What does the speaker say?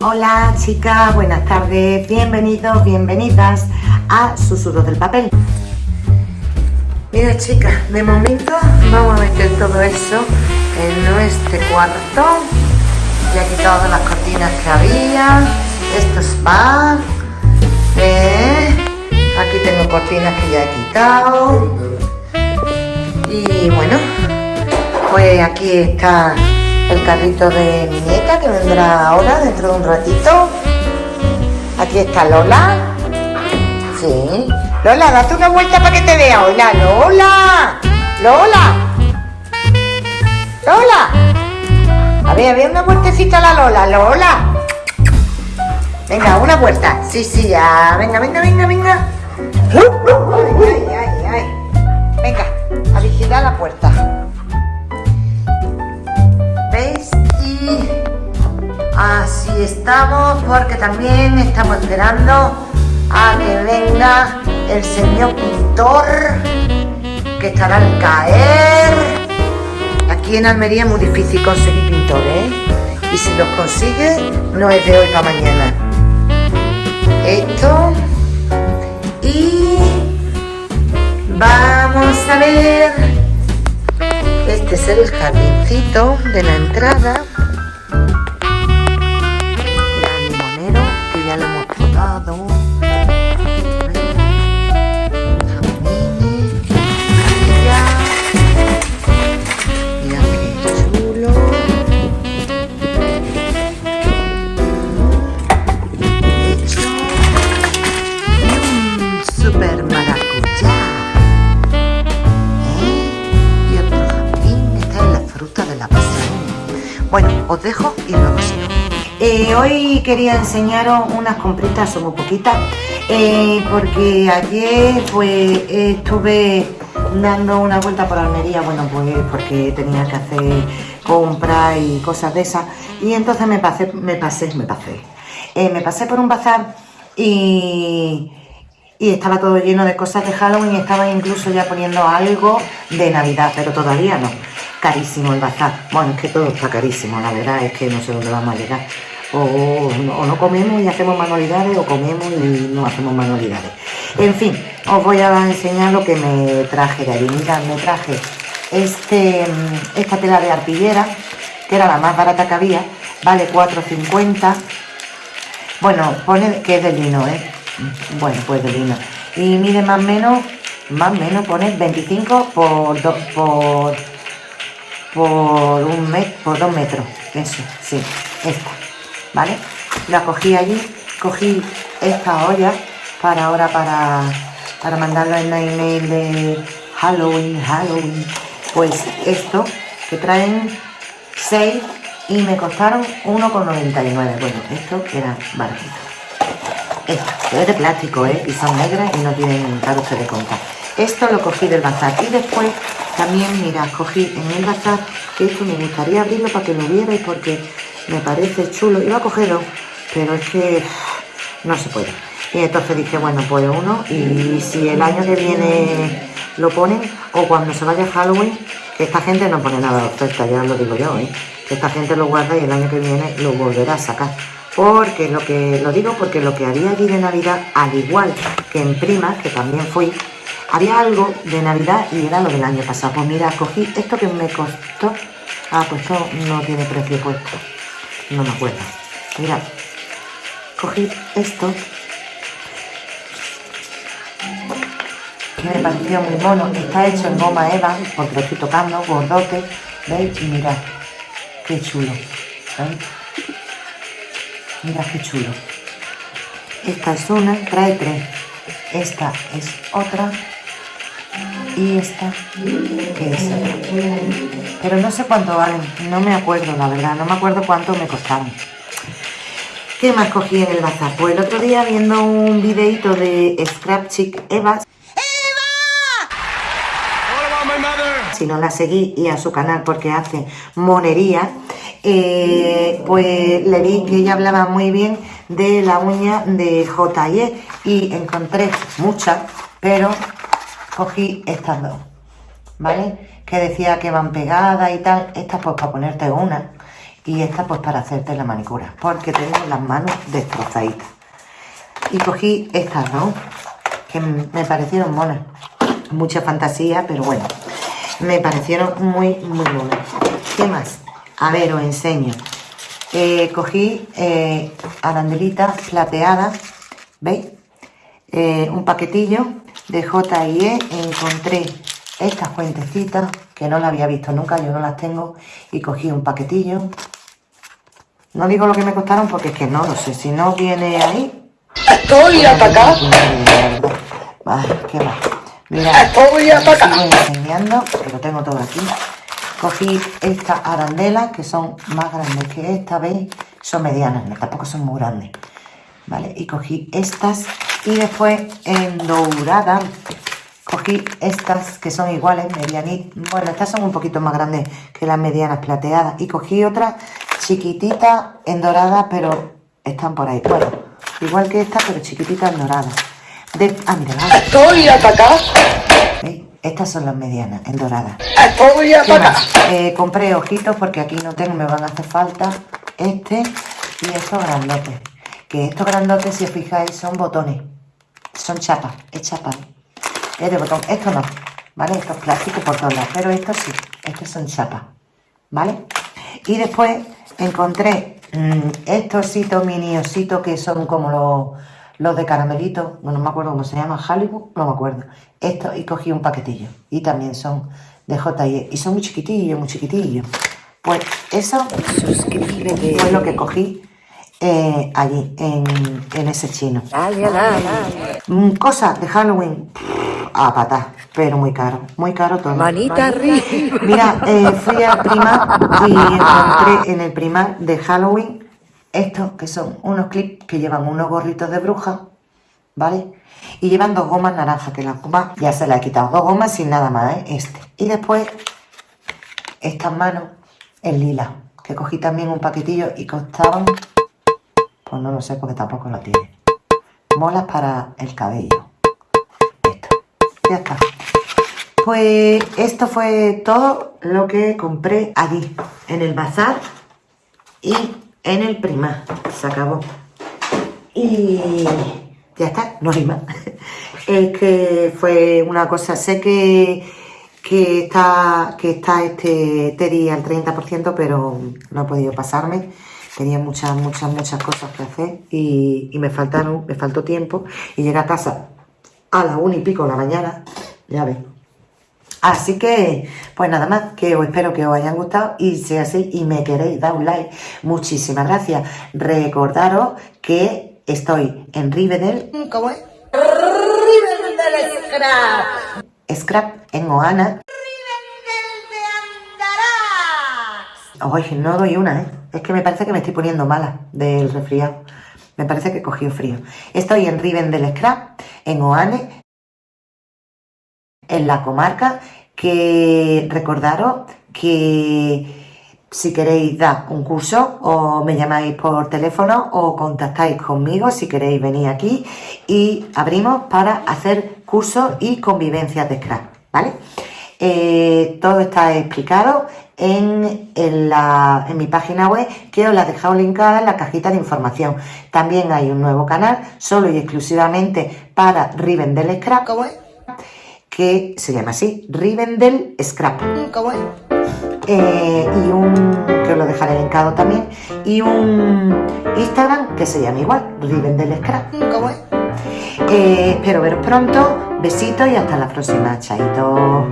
Hola chicas, buenas tardes, bienvenidos, bienvenidas a Susurros del Papel. Mira chicas, de momento vamos a meter todo eso en nuestro cuarto. Ya he quitado las cortinas que había, esto es spa. Eh, aquí tengo cortinas que ya he quitado. Y bueno, pues aquí está el carrito de mi nieta que vendrá ahora, dentro de un ratito. Aquí está Lola. Sí. Lola, date una vuelta para que te vea. Hola, Lola. Lola. Lola. A ver, a ver, una vueltecita a la Lola. Lola. Venga, una vuelta. Sí, sí, ya. Venga, venga, venga, venga. Venga, a vigilar la puerta. Estamos porque también estamos esperando a que venga el señor pintor que estará al caer. Aquí en Almería es muy difícil conseguir pintores ¿eh? y si los consigue no es de hoy para mañana. Esto y vamos a ver. Este es el jardincito de la entrada. Bueno, os dejo y luego sigo. Eh, hoy quería enseñaros unas compritas, son muy poquitas, eh, porque ayer pues estuve dando una vuelta por Almería, bueno pues porque tenía que hacer compras y cosas de esas, y entonces me pasé, me pasé, me pasé, eh, me pasé por un bazar y, y estaba todo lleno de cosas de Halloween y estaba incluso ya poniendo algo de Navidad, pero todavía no carísimo el bazar. Bueno, es que todo está carísimo, la verdad es que no sé dónde vamos a llegar. O, no comemos y hacemos manualidades o comemos y no hacemos manualidades. En fin, os voy a enseñar lo que me traje de allí. Mirad, me traje este, esta tela de arpillera, que era la más barata que había, vale 4,50. Bueno, pone que es de lino, ¿eh? Bueno, pues de lino. Y mide más o menos, más o menos pone 25 por, por por un metro, por dos metros, eso, sí, esta, ¿vale? La cogí allí, cogí esta olla para ahora para, para mandarlo en la email de Halloween, Halloween, pues esto que traen 6 y me costaron 1,99, bueno, esto era baratito. Esto, es de plástico, ¿eh? Y son negras y no tienen carote de contar. Esto lo cogí del bazar y después también, mira, cogí en el bazar, que esto me gustaría abrirlo para que lo vierais porque me parece chulo. Iba a cogerlo, pero es que no se puede. Y entonces dije, bueno, pues uno, y si el año que viene lo ponen, o cuando se vaya Halloween, esta gente no pone nada de oferta, ya lo digo yo, ¿eh? esta gente lo guarda y el año que viene lo volverá a sacar. Porque lo que lo digo porque lo que había allí de Navidad, al igual que en Primas, que también fui, había algo de Navidad y era lo del año pasado. Pues mira, cogí esto que me costó. Ah, pues esto no tiene precio puesto. No me acuerdo. Mira, cogí esto. Que me pareció muy mono. Está hecho en goma Eva, porque lo estoy tocando, gordote. ¿Veis? Y mirad, qué chulo. ¿Veis? Mira qué chulo. Esta es una, trae tres. Esta es otra. Y esta que es pero no sé cuánto valen. No me acuerdo la verdad. No me acuerdo cuánto me costaron. ¿qué más cogí en el bazar? pues el otro día viendo un videito de Scrap Chick Eva. Si no la seguí y a su canal porque hace monería eh, pues le vi que ella hablaba muy bien de la uña de J.E. y encontré muchas pero cogí estas dos, ¿vale? Que decía que van pegadas y tal, estas pues para ponerte una. y esta pues para hacerte la manicura, porque tengo las manos destrozaditas. Y cogí estas dos, que me parecieron monas. Mucha fantasía, pero bueno, me parecieron muy, muy monas. ¿Qué más? A ver, os enseño. Eh, cogí eh, arandelitas plateadas, ¿veis? Eh, un paquetillo de J&E, encontré estas cuentecitas que no las había visto nunca, yo no las tengo, y cogí un paquetillo. No digo lo que me costaron porque es que no lo sé, si no viene ahí... Estoy atacado. Vale, qué va. Mira, Estoy atacado. sigo enseñando, que lo tengo todo aquí. Cogí estas arandelas, que son más grandes que esta, ¿veis? Son medianas, no, tampoco son muy grandes. ¿Vale? Y cogí estas, y después en dorada cogí estas que son iguales, medianitas. Bueno, estas son un poquito más grandes que las medianas plateadas. Y cogí otras chiquititas en dorada, pero están por ahí. Bueno, igual que esta, pero chiquititas en dorada. De, ah, mira, vale. Estoy atacado. Estas son las medianas, en dorada. Estoy ¿Qué atacado. más? Eh, compré ojitos porque aquí no tengo, me van a hacer falta este y estos grandotes. Que estos grandotes, si os fijáis, son botones. Son chapas, es chapa. Es de botón. Esto no, ¿vale? Esto es plástico por todos lados, pero estos sí, estos son chapas, ¿vale? Y después encontré mm, estos mini ositos que son como los, los de caramelito, no, no me acuerdo cómo se llama, Hollywood, no me acuerdo. Estos, y cogí un paquetillo. Y también son de J&E. Y son muy chiquitillos, muy chiquitillos. Pues eso Suscríbete. fue lo que cogí eh, allí, en, en ese chino. Mm, Cosas de Halloween, a patar, pero muy caro, muy caro todo. Manita arriba. Mira, eh, fui al primar y encontré en el primar de Halloween estos que son unos clips que llevan unos gorritos de bruja, ¿vale? Y llevan dos gomas naranjas, que las gomas ya se las he quitado, dos gomas sin nada más, ¿eh? Este. Y después estas manos en lila, que cogí también un paquetillo y costaban, pues no lo sé porque tampoco lo tiene. Molas para el cabello. Esto. Ya está. Pues esto fue todo lo que compré allí, en el bazar y en el primar. Se acabó. Y ya está, no hay más. Es que fue una cosa, sé que, que está, que está este Teddy al 30%, pero no he podido pasarme. Tenía muchas, muchas, muchas cosas que hacer y, y me faltaron, me faltó tiempo. Y llegué a casa a las una y pico de la mañana, ya ves. Así que, pues nada más, que os espero que os hayan gustado y si es así y me queréis dar un like, muchísimas gracias. Recordaros que estoy en Rivendell, ¿Cómo es? Scrap en Oana. Oye, no doy una, ¿eh? Es que me parece que me estoy poniendo mala del resfriado. Me parece que he cogido frío. Estoy en Rivendell Scrap, en Oane, en la comarca, que recordaros que si queréis dar un curso o me llamáis por teléfono o contactáis conmigo si queréis venir aquí y abrimos para hacer cursos y convivencias de scrap, ¿vale? Eh, todo está explicado en, en la- en mi página web que os la he dejado linkada en la cajita de información. También hay un nuevo canal solo y exclusivamente para Rivendell Scrap ¿Cómo es? Que se llama así, Rivendell Scrap. ¿Cómo es? Eh, y un, que os lo dejaré linkado también, y un Instagram que se llama igual, Rivendell Scrap. ¿Cómo es? Eh, espero veros pronto, besitos y hasta la próxima, chaito.